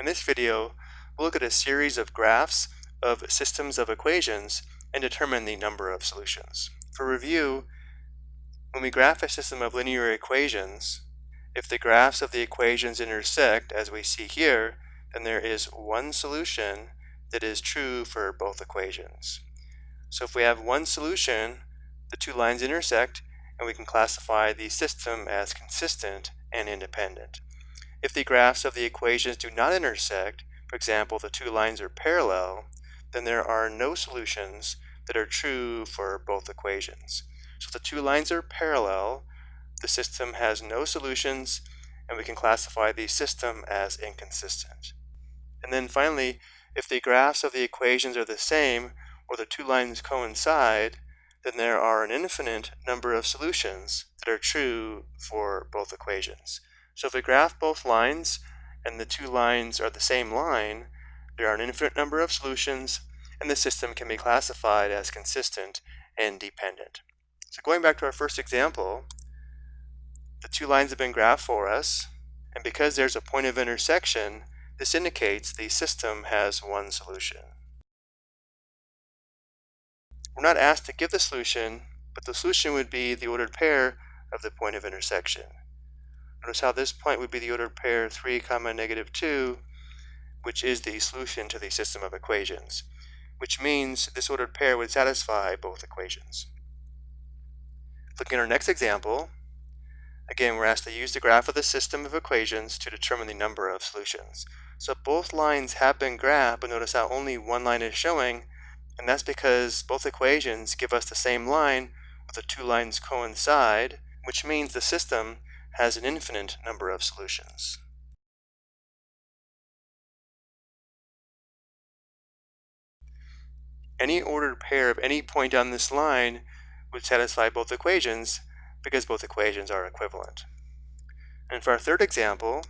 In this video, we'll look at a series of graphs of systems of equations and determine the number of solutions. For review, when we graph a system of linear equations, if the graphs of the equations intersect, as we see here, then there is one solution that is true for both equations. So if we have one solution, the two lines intersect, and we can classify the system as consistent and independent. If the graphs of the equations do not intersect, for example, the two lines are parallel, then there are no solutions that are true for both equations. So if the two lines are parallel, the system has no solutions, and we can classify the system as inconsistent. And then finally, if the graphs of the equations are the same, or the two lines coincide, then there are an infinite number of solutions that are true for both equations. So if we graph both lines and the two lines are the same line, there are an infinite number of solutions and the system can be classified as consistent and dependent. So going back to our first example, the two lines have been graphed for us and because there's a point of intersection, this indicates the system has one solution. We're not asked to give the solution, but the solution would be the ordered pair of the point of intersection. Notice how this point would be the ordered pair 3 comma negative 2, which is the solution to the system of equations, which means this ordered pair would satisfy both equations. Looking at our next example, again we're asked to use the graph of the system of equations to determine the number of solutions. So both lines have been graphed, but notice how only one line is showing, and that's because both equations give us the same line, but the two lines coincide, which means the system has an infinite number of solutions. Any ordered pair of any point on this line would satisfy both equations because both equations are equivalent. And for our third example,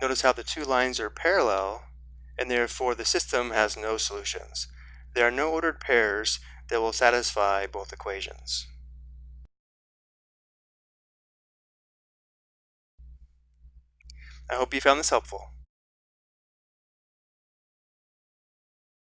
notice how the two lines are parallel and therefore the system has no solutions. There are no ordered pairs that will satisfy both equations. I hope you found this helpful.